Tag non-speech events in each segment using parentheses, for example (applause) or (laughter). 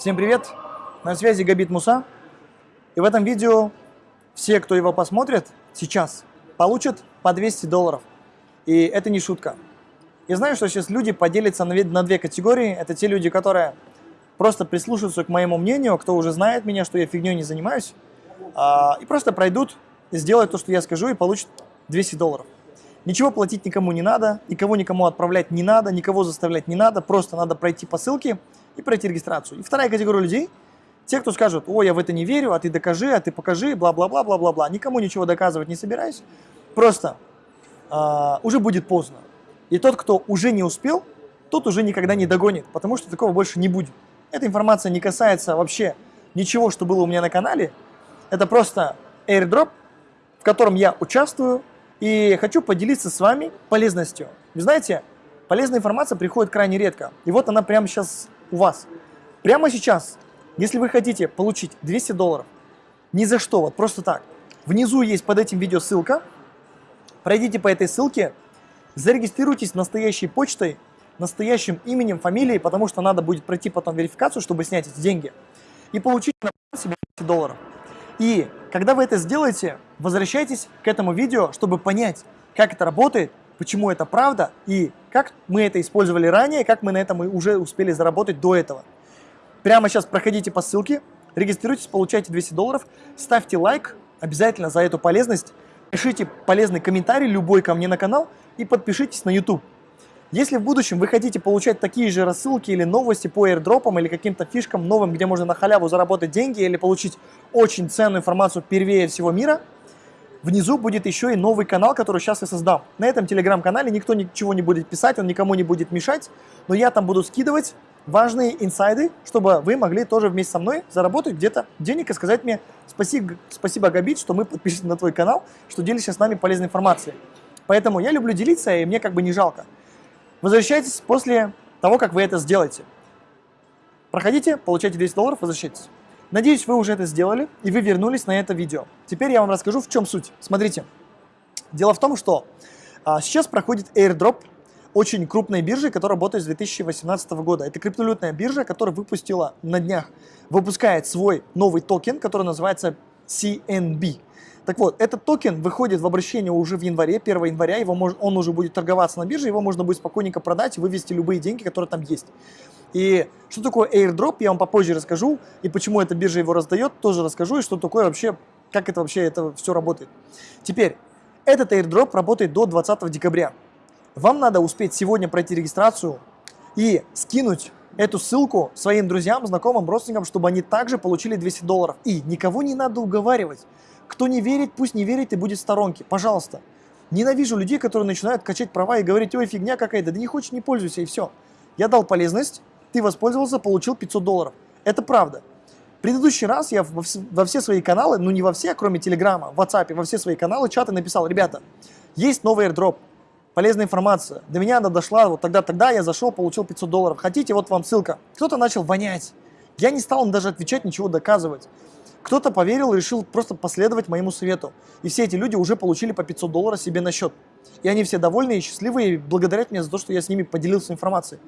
Всем привет! На связи Габит Муса. И в этом видео все, кто его посмотрит сейчас, получат по 200 долларов. И это не шутка. Я знаю, что сейчас люди поделятся на, две категории. Это те люди, которые просто прислушаются к моему мнению, кто уже знает меня, что я фигней не занимаюсь, а, и просто пройдут, сделают то, что я скажу, и получат 200 долларов. Ничего платить никому не надо, никого никому отправлять не надо, никого заставлять не надо, просто надо пройти по ссылке и пройти регистрацию. И вторая категория людей, те, кто скажут, ой, я в это не верю, а ты докажи, а ты покажи, бла-бла-бла, бла-бла-бла. Никому ничего доказывать не собираюсь, просто э, уже будет поздно. И тот, кто уже не успел, тот уже никогда не догонит, потому что такого больше не будет. Эта информация не касается вообще ничего, что было у меня на канале. Это просто airdrop, в котором я участвую и хочу поделиться с вами полезностью. Вы знаете, полезная информация приходит крайне редко. И вот она прямо сейчас у вас. Прямо сейчас, если вы хотите получить 200 долларов, ни за что, вот просто так, внизу есть под этим видео ссылка, пройдите по этой ссылке, зарегистрируйтесь настоящей почтой, настоящим именем, фамилией, потому что надо будет пройти потом верификацию, чтобы снять эти деньги, и получить на себе 200 долларов. И когда вы это сделаете, возвращайтесь к этому видео, чтобы понять, как это работает, почему это правда и как мы это использовали ранее, как мы на этом уже успели заработать до этого. Прямо сейчас проходите по ссылке, регистрируйтесь, получайте 200 долларов, ставьте лайк обязательно за эту полезность, пишите полезный комментарий любой ко мне на канал и подпишитесь на YouTube. Если в будущем вы хотите получать такие же рассылки или новости по airdropам или каким-то фишкам новым, где можно на халяву заработать деньги или получить очень ценную информацию первее всего мира – внизу будет еще и новый канал, который сейчас я создам. На этом телеграм-канале никто ничего не будет писать, он никому не будет мешать, но я там буду скидывать важные инсайды, чтобы вы могли тоже вместе со мной заработать где-то денег и сказать мне спасибо, спасибо Габит, что мы подпишемся на твой канал, что делишься с нами полезной информацией. Поэтому я люблю делиться, и мне как бы не жалко. Возвращайтесь после того, как вы это сделаете. Проходите, получайте 200 долларов, возвращайтесь. Надеюсь, вы уже это сделали и вы вернулись на это видео. Теперь я вам расскажу, в чем суть. Смотрите, дело в том, что а, сейчас проходит airdrop очень крупной биржи, которая работает с 2018 года. Это криптовалютная биржа, которая выпустила на днях, выпускает свой новый токен, который называется CNB. Так вот, этот токен выходит в обращение уже в январе, 1 января, его мож, он уже будет торговаться на бирже, его можно будет спокойненько продать и вывести любые деньги, которые там есть. И что такое airdrop, я вам попозже расскажу, и почему эта биржа его раздает, тоже расскажу, и что такое вообще, как это вообще это все работает. Теперь, этот airdrop работает до 20 декабря. Вам надо успеть сегодня пройти регистрацию и скинуть эту ссылку своим друзьям, знакомым, родственникам, чтобы они также получили 200 долларов. И никого не надо уговаривать. Кто не верит, пусть не верит и будет в сторонке. Пожалуйста. Ненавижу людей, которые начинают качать права и говорить, ой, фигня какая-то, да не хочешь, не пользуйся, и все. Я дал полезность, ты воспользовался, получил 500 долларов. Это правда. Предыдущий раз я во все свои каналы, ну не во все, кроме Телеграма, в WhatsApp, во все свои каналы, чаты написал, ребята, есть новый airdrop, полезная информация. До меня она дошла, вот тогда-тогда я зашел, получил 500 долларов. Хотите, вот вам ссылка. Кто-то начал вонять. Я не стал даже отвечать, ничего доказывать. Кто-то поверил и решил просто последовать моему совету. И все эти люди уже получили по 500 долларов себе на счет. И они все довольны и счастливы и благодарят меня за то, что я с ними поделился информацией.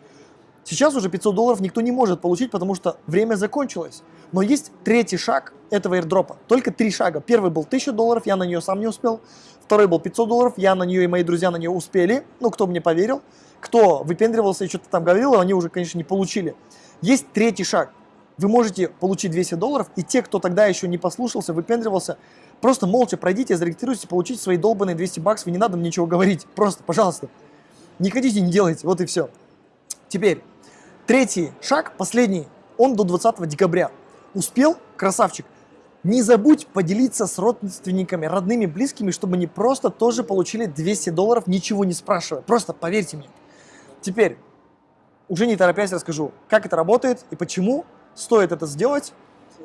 Сейчас уже 500 долларов никто не может получить, потому что время закончилось. Но есть третий шаг этого airdropа. Только три шага. Первый был 1000 долларов, я на нее сам не успел. Второй был 500 долларов, я на нее и мои друзья на нее успели. Ну, кто мне поверил. Кто выпендривался и что-то там говорил, они уже, конечно, не получили. Есть третий шаг. Вы можете получить 200 долларов, и те, кто тогда еще не послушался, выпендривался, просто молча пройдите, зарегистрируйтесь, получите свои долбанные 200 баксов, и не надо мне ничего говорить. Просто, пожалуйста. Не хотите, не делайте, вот и все. Теперь, Третий шаг, последний, он до 20 декабря. Успел? Красавчик. Не забудь поделиться с родственниками, родными, близкими, чтобы они просто тоже получили 200 долларов, ничего не спрашивая. Просто поверьте мне. Теперь, уже не торопясь расскажу, как это работает и почему стоит это сделать,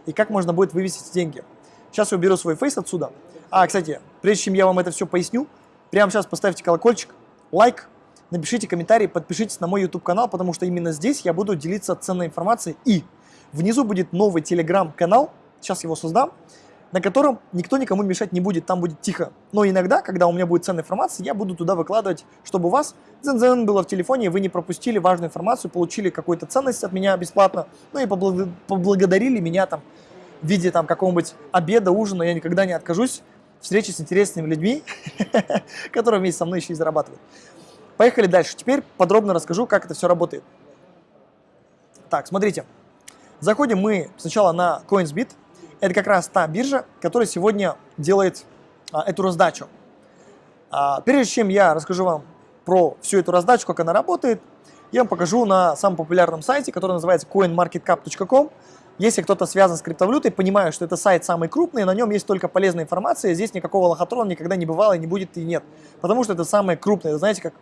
и как можно будет вывести деньги. Сейчас я уберу свой фейс отсюда. А, кстати, прежде чем я вам это все поясню, прямо сейчас поставьте колокольчик, лайк, напишите комментарий, подпишитесь на мой YouTube канал, потому что именно здесь я буду делиться ценной информацией. И внизу будет новый телеграм-канал, сейчас его создам, на котором никто никому мешать не будет, там будет тихо. Но иногда, когда у меня будет ценная информация, я буду туда выкладывать, чтобы у вас дзен было в телефоне, и вы не пропустили важную информацию, получили какую-то ценность от меня бесплатно, ну и поблагодарили меня там в виде там какого-нибудь обеда, ужина, я никогда не откажусь встречи с интересными людьми, (laughs) которые вместе со мной еще и зарабатывают. Поехали дальше. Теперь подробно расскажу, как это все работает. Так, смотрите. Заходим мы сначала на CoinsBit. Это как раз та биржа, которая сегодня делает а, эту раздачу. А, прежде чем я расскажу вам про всю эту раздачу, как она работает, я вам покажу на самом популярном сайте, который называется coinmarketcap.com. Если кто-то связан с криптовалютой, понимаю, что это сайт самый крупный, на нем есть только полезная информация, здесь никакого лохотрона никогда не бывало и не будет и нет. Потому что это самое крупное. Знаете, как,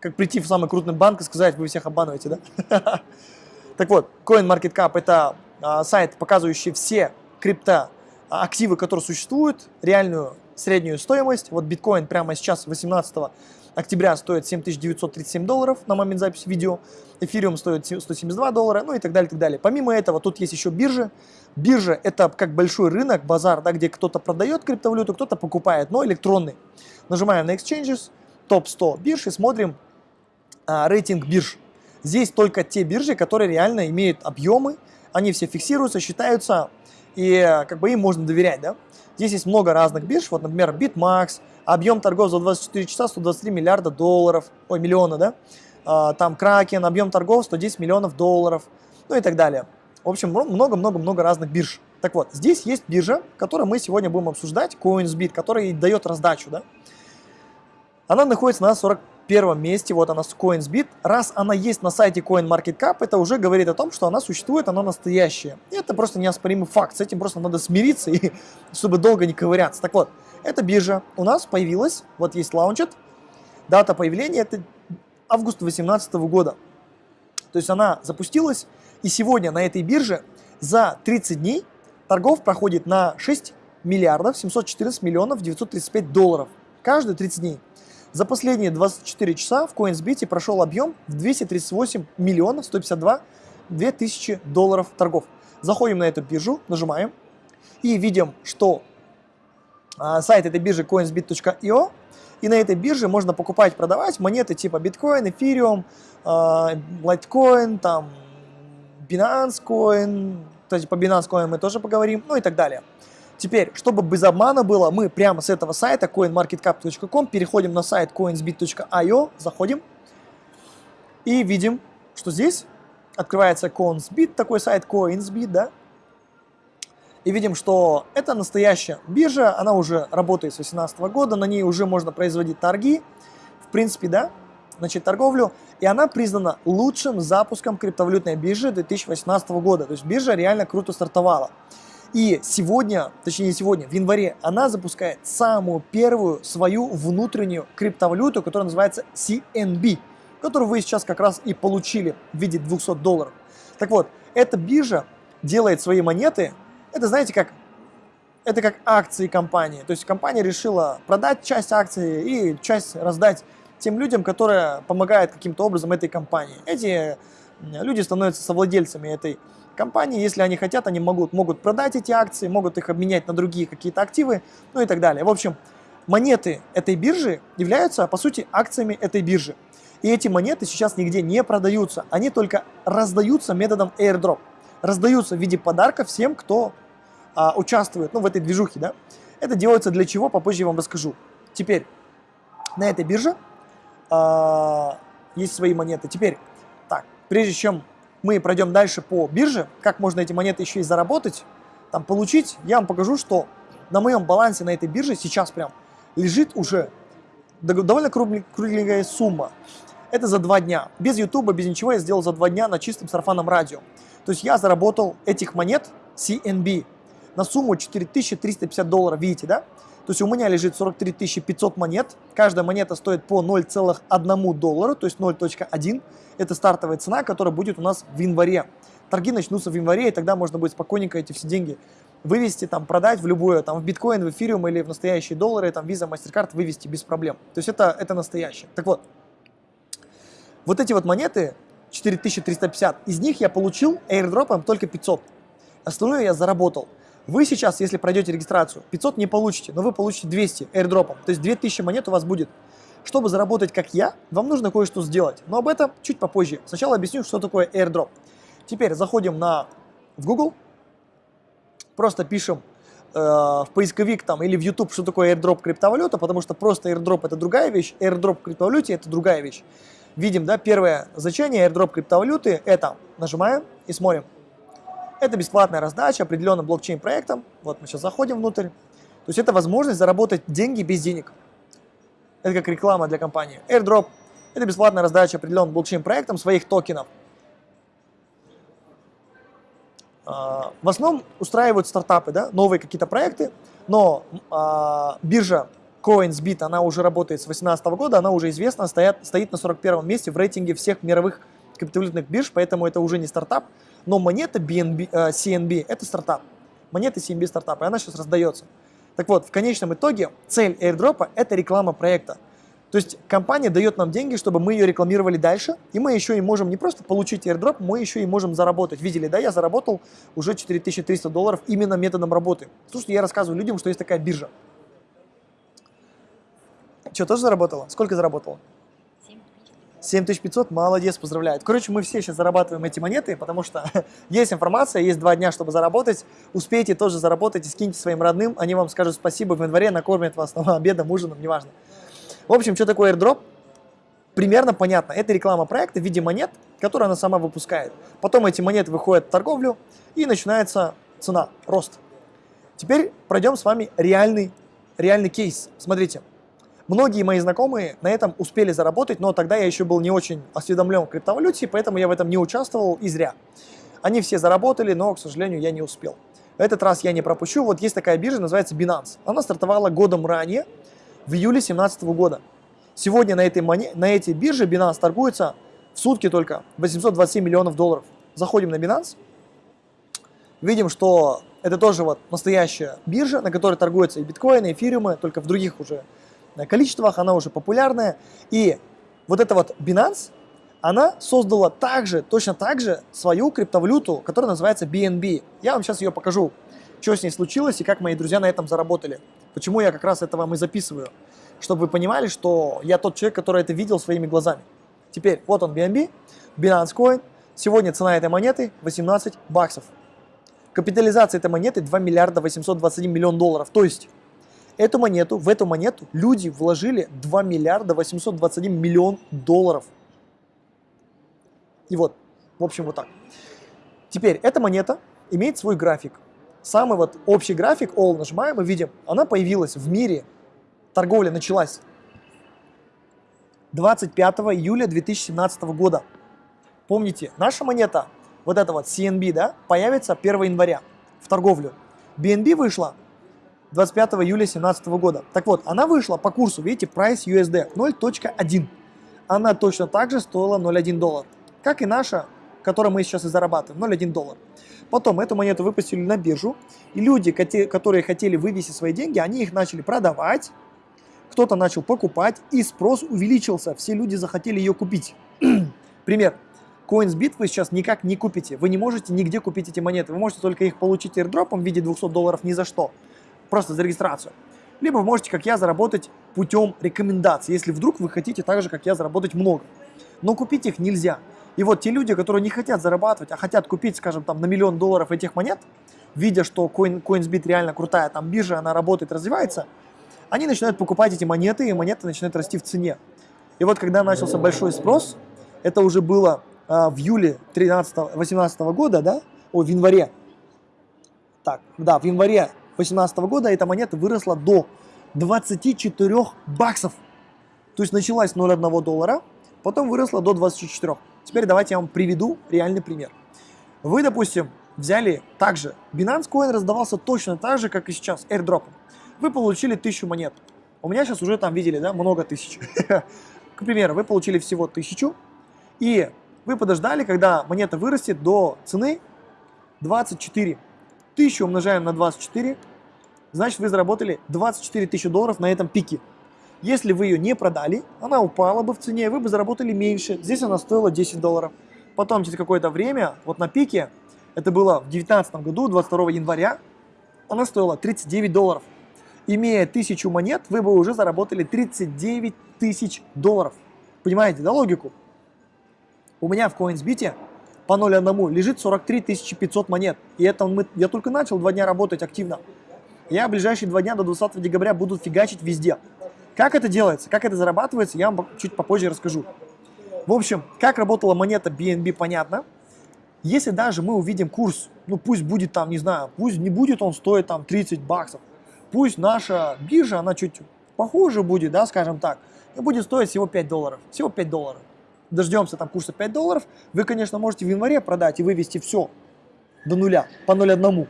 как прийти в самый крупный банк и сказать, вы всех обманываете, да? (laughs) Так вот, CoinMarketCap – это а, сайт, показывающий все крипто активы, которые существуют, реальную среднюю стоимость. Вот биткоин прямо сейчас, 18 октября, стоит 7937 долларов на момент записи видео. Эфириум стоит 172 доллара, ну и так далее, так далее. Помимо этого, тут есть еще биржи. Биржа – это как большой рынок, базар, да, где кто-то продает криптовалюту, кто-то покупает, но электронный. Нажимаем на Exchanges, топ-100 бирж и смотрим а, рейтинг бирж. Здесь только те биржи, которые реально имеют объемы, они все фиксируются, считаются, и как бы им можно доверять, да. Здесь есть много разных бирж, вот, например, BitMax, объем торгов за 24 часа 123 миллиарда долларов, ой, миллиона, да, а, там Kraken, объем торгов 110 миллионов долларов, ну и так далее. В общем, много-много-много разных бирж. Так вот, здесь есть биржа, которую мы сегодня будем обсуждать, CoinsBit, которая дает раздачу, да. Она находится на 40 первом месте, вот она с CoinsBit. Раз она есть на сайте CoinMarketCap, это уже говорит о том, что она существует, она настоящая. И это просто неоспоримый факт, с этим просто надо смириться, и, (laughs) чтобы долго не ковыряться. Так вот, эта биржа у нас появилась, вот есть лаунчет, дата появления это август 2018 года. То есть она запустилась, и сегодня на этой бирже за 30 дней торгов проходит на 6 миллиардов 714 миллионов 935 долларов. Каждые 30 дней. За последние 24 часа в CoinsBit прошел объем в 238 миллионов 152 2000 долларов торгов. Заходим на эту биржу, нажимаем и видим, что а, сайт этой биржи coinsbit.io и на этой бирже можно покупать, продавать монеты типа биткоин, эфириум, а, лайткоин, там Binance Coin, кстати, по Binance Coin мы тоже поговорим, ну и так далее. Теперь, чтобы без обмана было, мы прямо с этого сайта coinmarketcap.com переходим на сайт coinsbit.io, заходим и видим, что здесь открывается CoinsBit, такой сайт CoinsBit, да, и видим, что это настоящая биржа, она уже работает с 2018 года, на ней уже можно производить торги, в принципе, да, начать торговлю, и она признана лучшим запуском криптовалютной биржи 2018 года, то есть биржа реально круто стартовала. И сегодня, точнее не сегодня, в январе она запускает самую первую свою внутреннюю криптовалюту, которая называется CNB, которую вы сейчас как раз и получили в виде 200 долларов. Так вот, эта биржа делает свои монеты, это знаете как, это как акции компании. То есть компания решила продать часть акций и часть раздать тем людям, которые помогают каким-то образом этой компании. Эти люди становятся совладельцами этой компании. Если они хотят, они могут, могут продать эти акции, могут их обменять на другие какие-то активы, ну и так далее. В общем, монеты этой биржи являются, по сути, акциями этой биржи. И эти монеты сейчас нигде не продаются, они только раздаются методом airdrop. Раздаются в виде подарка всем, кто а, участвует ну, в этой движухе. Да? Это делается для чего, попозже я вам расскажу. Теперь, на этой бирже а, есть свои монеты. Теперь, так, прежде чем мы пройдем дальше по бирже, как можно эти монеты еще и заработать, там получить, я вам покажу, что на моем балансе на этой бирже сейчас прям лежит уже довольно кругленькая сумма. Это за два дня. Без YouTube, без ничего я сделал за два дня на чистом сарафанном радио. То есть я заработал этих монет CNB на сумму 4350 долларов, видите, да? То есть у меня лежит 43 500 монет, каждая монета стоит по 0,1 доллару, то есть 0.1. Это стартовая цена, которая будет у нас в январе. Торги начнутся в январе, и тогда можно будет спокойненько эти все деньги вывести, там, продать в любое, там, в биткоин, в эфириум или в настоящие доллары, там, виза, MasterCard вывести без проблем. То есть это, это настоящее. Так вот, вот эти вот монеты, 4350, из них я получил airdropом только 500. Остальное я заработал. Вы сейчас, если пройдете регистрацию, 500 не получите, но вы получите 200 airdropом, то есть 2000 монет у вас будет. Чтобы заработать как я, вам нужно кое-что сделать, но об этом чуть попозже. Сначала объясню, что такое airdrop. Теперь заходим на, в Google, просто пишем э, в поисковик там или в YouTube, что такое airdrop криптовалюта, потому что просто airdrop это другая вещь, airdrop криптовалюте это другая вещь. Видим, да, первое значение airdrop криптовалюты это, нажимаем и смотрим. Это бесплатная раздача определенным блокчейн-проектом. Вот мы сейчас заходим внутрь. То есть это возможность заработать деньги без денег. Это как реклама для компании. Airdrop – это бесплатная раздача определенным блокчейн-проектом своих токенов. А, в основном устраивают стартапы, да, новые какие-то проекты, но а, биржа CoinsBit, она уже работает с 2018 года, она уже известна, стоят, стоит на 41 месте в рейтинге всех мировых криптовалютных бирж, поэтому это уже не стартап, но монета BNB, э, CNB – это стартап. Монета CNB – стартап, и она сейчас раздается. Так вот, в конечном итоге цель airdrop – это реклама проекта. То есть компания дает нам деньги, чтобы мы ее рекламировали дальше, и мы еще и можем не просто получить airdrop, мы еще и можем заработать. Видели, да, я заработал уже 4300 долларов именно методом работы. Слушайте, я рассказываю людям, что есть такая биржа. Что, тоже заработала? Сколько заработала? 7500, молодец, поздравляю. Короче, мы все сейчас зарабатываем эти монеты, потому что (laughs) есть информация, есть два дня, чтобы заработать. Успейте тоже заработать и скиньте своим родным, они вам скажут спасибо в январе, накормят вас там, обедом, ужином, неважно. В общем, что такое airdrop? Примерно понятно. Это реклама проекта в виде монет, которые она сама выпускает. Потом эти монеты выходят в торговлю и начинается цена, рост. Теперь пройдем с вами реальный, реальный кейс. Смотрите. Многие мои знакомые на этом успели заработать, но тогда я еще был не очень осведомлен в криптовалюте, поэтому я в этом не участвовал и зря. Они все заработали, но, к сожалению, я не успел. Этот раз я не пропущу. Вот есть такая биржа, называется Binance. Она стартовала годом ранее, в июле 2017 года. Сегодня на этой, моне... на этой бирже Binance торгуется в сутки только 827 миллионов долларов. Заходим на Binance, видим, что это тоже вот настоящая биржа, на которой торгуются и биткоины, и эфириумы, только в других уже количествах, она уже популярная. И вот эта вот Binance, она создала также, точно так же свою криптовалюту, которая называется BNB. Я вам сейчас ее покажу, что с ней случилось и как мои друзья на этом заработали. Почему я как раз это вам и записываю. Чтобы вы понимали, что я тот человек, который это видел своими глазами. Теперь, вот он BNB, Binance Coin. Сегодня цена этой монеты 18 баксов. Капитализация этой монеты 2 миллиарда 821 миллион долларов. То есть Эту монету, в эту монету люди вложили 2 миллиарда 821 миллион долларов. И вот, в общем, вот так. Теперь, эта монета имеет свой график. Самый вот общий график, all нажимаем и видим, она появилась в мире, торговля началась 25 июля 2017 года. Помните, наша монета, вот эта вот CNB, да, появится 1 января в торговлю. BNB вышла 25 июля 2017 года. Так вот, она вышла по курсу, видите, price USD 0.1. Она точно так же стоила 0.1 доллар, как и наша, которую мы сейчас и зарабатываем, 0.1 доллар. Потом эту монету выпустили на биржу, и люди, которые хотели вывести свои деньги, они их начали продавать, кто-то начал покупать, и спрос увеличился, все люди захотели ее купить. (clears throat) Пример. CoinsBit вы сейчас никак не купите, вы не можете нигде купить эти монеты, вы можете только их получить airdropом в виде 200 долларов ни за что просто за регистрацию. Либо вы можете, как я, заработать путем рекомендаций, если вдруг вы хотите так же, как я, заработать много. Но купить их нельзя. И вот те люди, которые не хотят зарабатывать, а хотят купить, скажем, там на миллион долларов этих монет, видя, что Coin, CoinsBit реально крутая, там биржа, она работает, развивается, они начинают покупать эти монеты, и монеты начинают расти в цене. И вот когда начался большой спрос, это уже было а, в июле 13-18 года, да, о, в январе, так, да, в январе 2018 года эта монета выросла до 24 баксов. То есть началась 0,1 доллара, потом выросла до 24. Теперь давайте я вам приведу реальный пример. Вы, допустим, взяли также, Binance Coin раздавался точно так же, как и сейчас, airdrop. Вы получили 1000 монет. У меня сейчас уже там видели, да, много тысяч. (laughs) К примеру, вы получили всего 1000, и вы подождали, когда монета вырастет до цены 24. 1000 умножаем на 24, значит вы заработали 24 тысячи долларов на этом пике. Если вы ее не продали, она упала бы в цене, вы бы заработали меньше. Здесь она стоила 10 долларов. Потом через какое-то время, вот на пике, это было в 2019 году, 22 января, она стоила 39 долларов. Имея тысячу монет, вы бы уже заработали 39 тысяч долларов. Понимаете, да, логику? У меня в CoinsBit по 0.1 лежит 43 500 монет. И это мы, я только начал два дня работать активно. Я ближайшие два дня до 20 декабря буду фигачить везде. Как это делается, как это зарабатывается, я вам чуть попозже расскажу. В общем, как работала монета BNB, понятно. Если даже мы увидим курс, ну пусть будет там, не знаю, пусть не будет он стоить там 30 баксов, пусть наша биржа, она чуть похуже будет, да, скажем так, и будет стоить всего 5 долларов, всего 5 долларов. Дождемся там курса 5 долларов, вы, конечно, можете в январе продать и вывести все до нуля, по 0,1.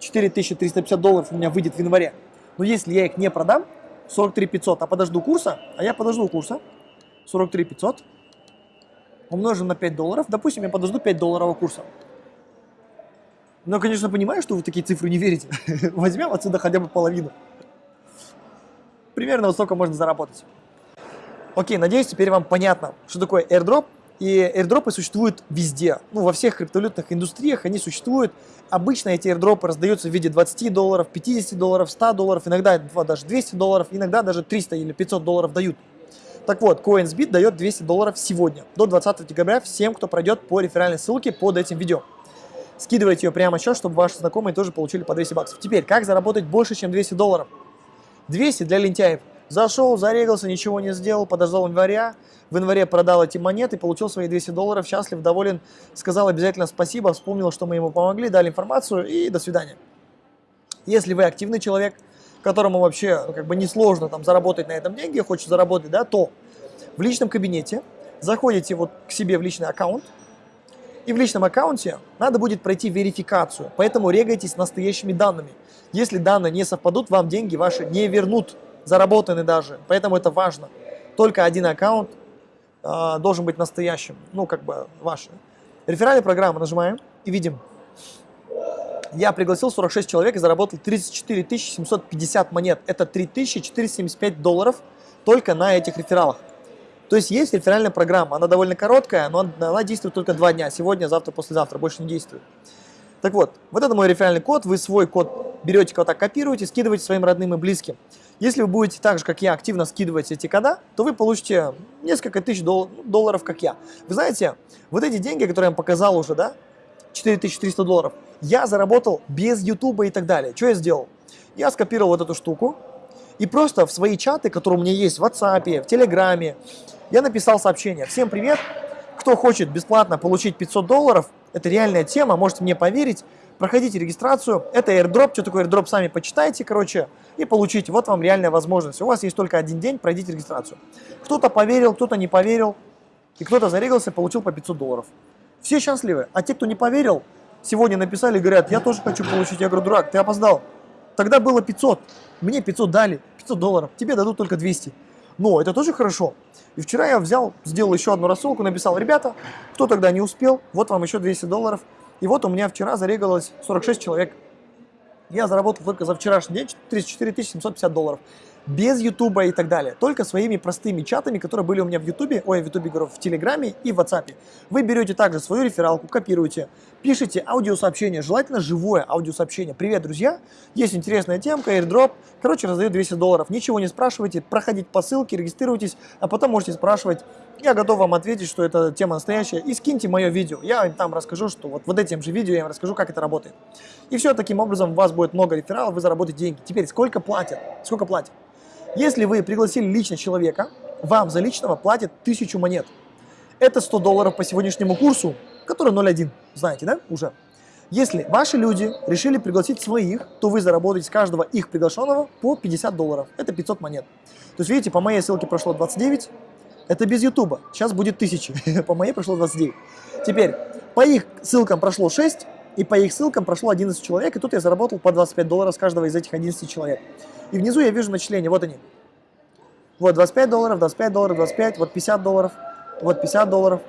4350 долларов у меня выйдет в январе. Но если я их не продам, 43 500, а подожду курса, а я подожду курса, 43 500, умножим на 5 долларов, допустим, я подожду 5 долларового курса. Но, конечно, понимаю, что вы такие цифры не верите. (laughs) Возьмем отсюда хотя бы половину. Примерно вот столько можно заработать. Окей, надеюсь, теперь вам понятно, что такое airdrop. И airdropы существуют везде. Ну, во всех криптовалютных индустриях они существуют. Обычно эти airdropы раздаются в виде 20 долларов, 50 долларов, 100 долларов, иногда даже 200 долларов, иногда даже 300 или 500 долларов дают. Так вот, CoinsBit дает 200 долларов сегодня, до 20 декабря, всем, кто пройдет по реферальной ссылке под этим видео. Скидывайте ее прямо сейчас, чтобы ваши знакомые тоже получили по 200 баксов. Теперь, как заработать больше, чем 200 долларов? 200 для лентяев. Зашел, зарегался, ничего не сделал, подождал января, в январе продал эти монеты, получил свои 200 долларов, счастлив, доволен, сказал обязательно спасибо, вспомнил, что мы ему помогли, дали информацию и до свидания. Если вы активный человек, которому вообще ну, как бы несложно там заработать на этом деньги, хочет заработать, да, то в личном кабинете заходите вот к себе в личный аккаунт, и в личном аккаунте надо будет пройти верификацию, поэтому регайтесь настоящими данными. Если данные не совпадут, вам деньги ваши не вернут, заработаны даже, поэтому это важно. Только один аккаунт э, должен быть настоящим, ну как бы ваш. Реферальная программа нажимаем и видим. Я пригласил 46 человек и заработал 34 750 монет. Это 3475 долларов только на этих рефералах. То есть есть реферальная программа, она довольно короткая, но она действует только два дня, сегодня, завтра, послезавтра, больше не действует. Так вот, вот это мой реферальный код, вы свой код берете, так копируете, скидываете своим родным и близким. Если вы будете так же, как я, активно скидывать эти кода, то вы получите несколько тысяч дол долларов, как я. Вы знаете, вот эти деньги, которые я вам показал уже, да, 4300 долларов, я заработал без ютуба и так далее. Что я сделал? Я скопировал вот эту штуку и просто в свои чаты, которые у меня есть в WhatsApp, в Телеграме, я написал сообщение. Всем привет! Кто хочет бесплатно получить 500 долларов, это реальная тема, можете мне поверить, проходите регистрацию. Это airdrop, что такое airdrop, сами почитайте, короче, и получите. Вот вам реальная возможность. У вас есть только один день, пройдите регистрацию. Кто-то поверил, кто-то не поверил, и кто-то зарегался, получил по 500 долларов. Все счастливы. А те, кто не поверил, сегодня написали говорят, я тоже хочу получить. Я говорю, дурак, ты опоздал. Тогда было 500, мне 500 дали, 500 долларов, тебе дадут только 200. Но это тоже хорошо. И вчера я взял, сделал еще одну рассылку, написал, ребята, кто тогда не успел, вот вам еще 200 долларов. И вот у меня вчера зарегалось 46 человек. Я заработал только за вчерашний день 34 750 долларов без Ютуба и так далее. Только своими простыми чатами, которые были у меня в Ютубе, ой, в Ютубе, говорю, в Телеграме и в WhatsApp. Вы берете также свою рефералку, копируете, пишите аудиосообщение, желательно живое аудиосообщение. Привет, друзья, есть интересная темка, airdrop, короче, раздаю 200 долларов. Ничего не спрашивайте, проходите по ссылке, регистрируйтесь, а потом можете спрашивать. Я готов вам ответить, что эта тема настоящая. И скиньте мое видео. Я там расскажу, что вот, вот этим же видео я вам расскажу, как это работает. И все, таким образом у вас будет много рефералов, вы заработаете деньги. Теперь, сколько платят? Сколько платят? Если вы пригласили лично человека, вам за личного платят 1000 монет. Это 100 долларов по сегодняшнему курсу, который 0.1, знаете, да, уже. Если ваши люди решили пригласить своих, то вы заработаете с каждого их приглашенного по 50 долларов. Это 500 монет. То есть, видите, по моей ссылке прошло 29, это без ютуба. Сейчас будет 1000, (laughs) по моей прошло 29. Теперь, по их ссылкам прошло 6, и по их ссылкам прошло 11 человек, и тут я заработал по 25 долларов с каждого из этих 11 человек. И внизу я вижу начисления, вот они. Вот 25 долларов, 25 долларов, 25, вот 50 долларов, вот 50 долларов,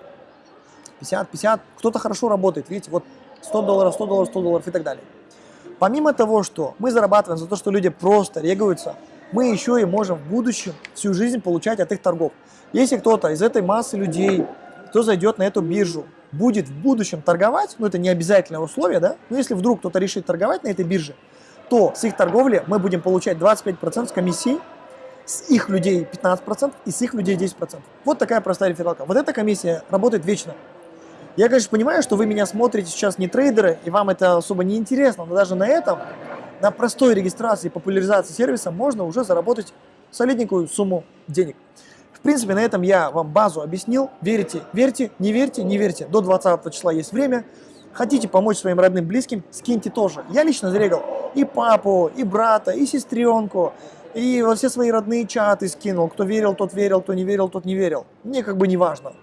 50, 50. Кто-то хорошо работает, видите, вот 100 долларов, 100 долларов, 100 долларов и так далее. Помимо того, что мы зарабатываем за то, что люди просто регаются, мы еще и можем в будущем всю жизнь получать от их торгов. Если кто-то из этой массы людей, кто зайдет на эту биржу, будет в будущем торговать, ну это не обязательное условие, да, но если вдруг кто-то решит торговать на этой бирже, то с их торговли мы будем получать 25% с комиссии, с их людей 15% и с их людей 10%. Вот такая простая рефералка. Вот эта комиссия работает вечно. Я, конечно, понимаю, что вы меня смотрите сейчас не трейдеры, и вам это особо не интересно, но даже на этом, на простой регистрации и популяризации сервиса можно уже заработать солидненькую сумму денег. Принципе, на этом я вам базу объяснил. Верите, верьте, не верьте, не верьте. До 20 числа есть время. Хотите помочь своим родным, близким, скиньте тоже. Я лично зарегал и папу, и брата, и сестренку, и во все свои родные чаты скинул. Кто верил, тот верил, кто не верил, тот не верил. Мне как бы не важно.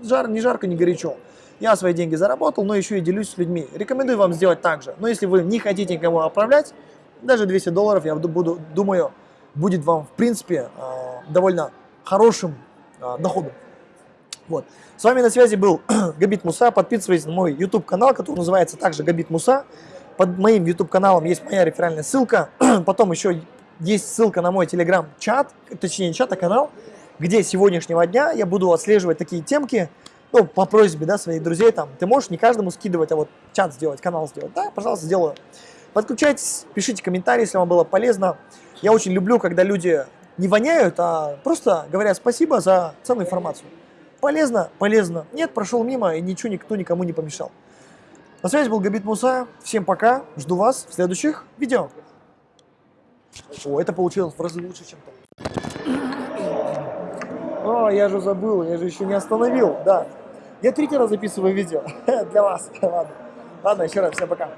Жар, не жарко, не горячо. Я свои деньги заработал, но еще и делюсь с людьми. Рекомендую вам сделать так же. Но если вы не хотите никому отправлять, даже 200 долларов, я буду, думаю, будет вам, в принципе, а, довольно хорошим а, доходом. Вот. С вами на связи был (clears throat) Габит Муса. Подписывайтесь на мой YouTube канал, который называется также Габит Муса. Под моим YouTube каналом есть моя реферальная ссылка. (clears throat) Потом еще есть ссылка на мой телеграм-чат, точнее не чат, а канал, где с сегодняшнего дня я буду отслеживать такие темки, ну, по просьбе, да, своих друзей, там, ты можешь не каждому скидывать, а вот чат сделать, канал сделать, да, пожалуйста, сделаю. Подключайтесь, пишите комментарии, если вам было полезно. Я очень люблю, когда люди не воняют, а просто говорят спасибо за ценную информацию. Полезно? Полезно. Нет, прошел мимо, и ничего никто никому не помешал. На связи был Габит Муса. Всем пока. Жду вас в следующих видео. О, это получилось в разы лучше, чем то. О, я же забыл, я же еще не остановил, да. Я третий раз записываю видео (laughs) для вас. Ладно, Ладно еще раз, всем пока.